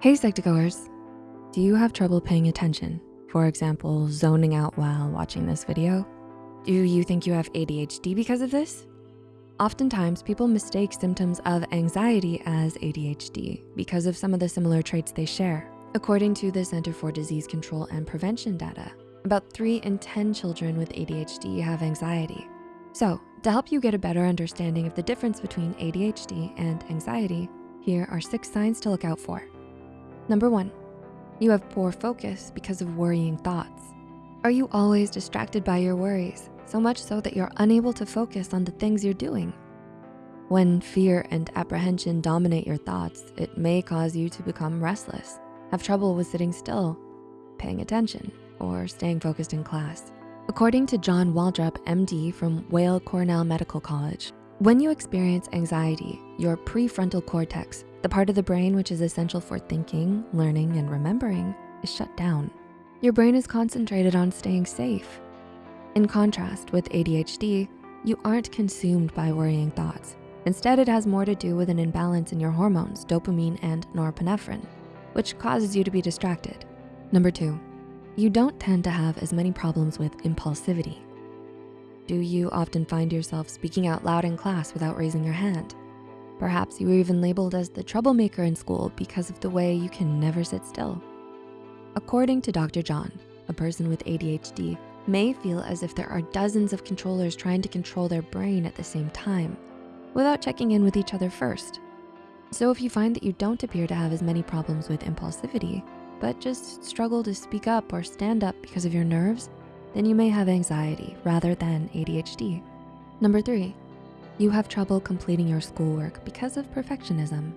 Hey Psych2Goers, do you have trouble paying attention? For example, zoning out while watching this video? Do you think you have ADHD because of this? Oftentimes, people mistake symptoms of anxiety as ADHD because of some of the similar traits they share. According to the Center for Disease Control and Prevention data, about three in 10 children with ADHD have anxiety. So to help you get a better understanding of the difference between ADHD and anxiety, here are six signs to look out for. Number one, you have poor focus because of worrying thoughts. Are you always distracted by your worries, so much so that you're unable to focus on the things you're doing? When fear and apprehension dominate your thoughts, it may cause you to become restless, have trouble with sitting still, paying attention, or staying focused in class. According to John Walkup, MD from Weill Cornell Medical College, when you experience anxiety, your prefrontal cortex, the part of the brain which is essential for thinking, learning, and remembering is shut down. Your brain is concentrated on staying safe. In contrast with ADHD, you aren't consumed by worrying thoughts. Instead, it has more to do with an imbalance in your hormones, dopamine and norepinephrine, which causes you to be distracted. Number two, you don't tend to have as many problems with impulsivity. Do you often find yourself speaking out loud in class without raising your hand? Perhaps you were even labeled as the troublemaker in school because of the way you can never sit still. According to Dr. John, a person with ADHD may feel as if there are dozens of controllers trying to control their brain at the same time without checking in with each other first. So if you find that you don't appear to have as many problems with impulsivity, but just struggle to speak up or stand up because of your nerves, then you may have anxiety rather than ADHD. Number three, you have trouble completing your schoolwork because of perfectionism.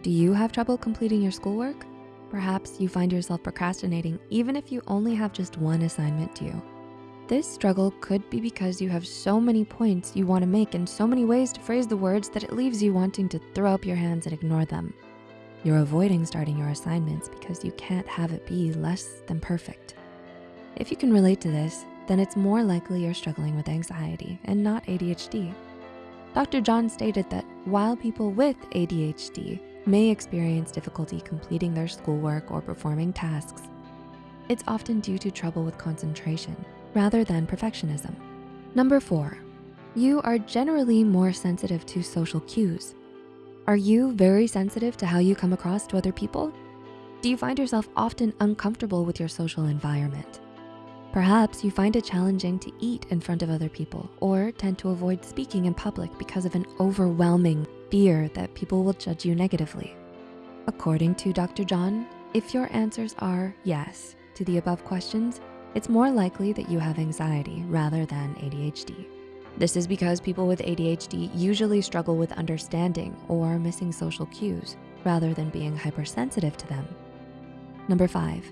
Do you have trouble completing your schoolwork? Perhaps you find yourself procrastinating even if you only have just one assignment due. This struggle could be because you have so many points you wanna make and so many ways to phrase the words that it leaves you wanting to throw up your hands and ignore them. You're avoiding starting your assignments because you can't have it be less than perfect. If you can relate to this, then it's more likely you're struggling with anxiety and not ADHD. Dr. John stated that while people with ADHD may experience difficulty completing their schoolwork or performing tasks, it's often due to trouble with concentration rather than perfectionism. Number four, you are generally more sensitive to social cues. Are you very sensitive to how you come across to other people? Do you find yourself often uncomfortable with your social environment? Perhaps you find it challenging to eat in front of other people or tend to avoid speaking in public because of an overwhelming fear that people will judge you negatively. According to Dr. John, if your answers are yes to the above questions, it's more likely that you have anxiety rather than ADHD. This is because people with ADHD usually struggle with understanding or missing social cues rather than being hypersensitive to them. Number five,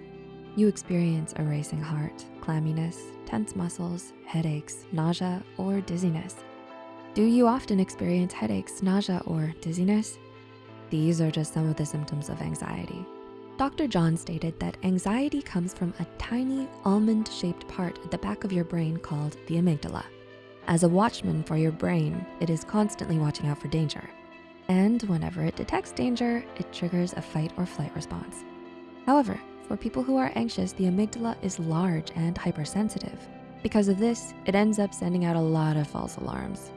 you experience a racing heart, clamminess, tense muscles, headaches, nausea, or dizziness. Do you often experience headaches, nausea, or dizziness? These are just some of the symptoms of anxiety. Dr. John stated that anxiety comes from a tiny almond-shaped part at the back of your brain called the amygdala. As a watchman for your brain, it is constantly watching out for danger. And whenever it detects danger, it triggers a fight or flight response. However, for people who are anxious, the amygdala is large and hypersensitive. Because of this, it ends up sending out a lot of false alarms.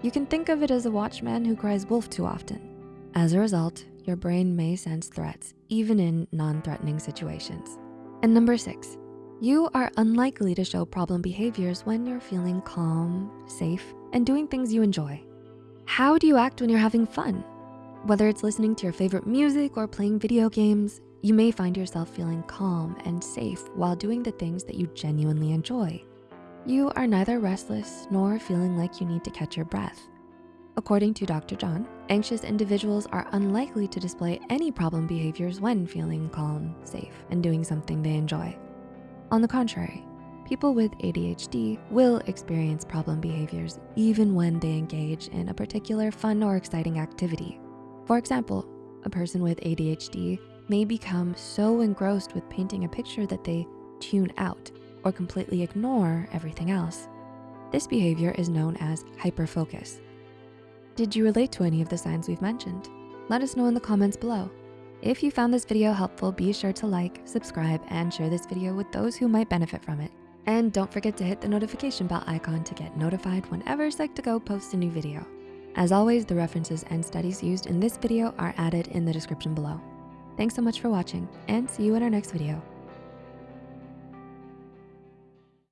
You can think of it as a watchman who cries wolf too often. As a result, your brain may sense threats, even in non-threatening situations. And number six, you are unlikely to show problem behaviors when you're feeling calm, safe, and doing things you enjoy. How do you act when you're having fun? Whether it's listening to your favorite music or playing video games, you may find yourself feeling calm and safe while doing the things that you genuinely enjoy. You are neither restless nor feeling like you need to catch your breath. According to Dr. John, anxious individuals are unlikely to display any problem behaviors when feeling calm, safe, and doing something they enjoy. On the contrary, people with ADHD will experience problem behaviors even when they engage in a particular fun or exciting activity. For example, a person with ADHD may become so engrossed with painting a picture that they tune out or completely ignore everything else. This behavior is known as hyperfocus. Did you relate to any of the signs we've mentioned? Let us know in the comments below. If you found this video helpful, be sure to like, subscribe, and share this video with those who might benefit from it. And don't forget to hit the notification bell icon to get notified whenever Psych2Go posts a new video. As always, the references and studies used in this video are added in the description below. Thanks so much for watching and see you in our next video.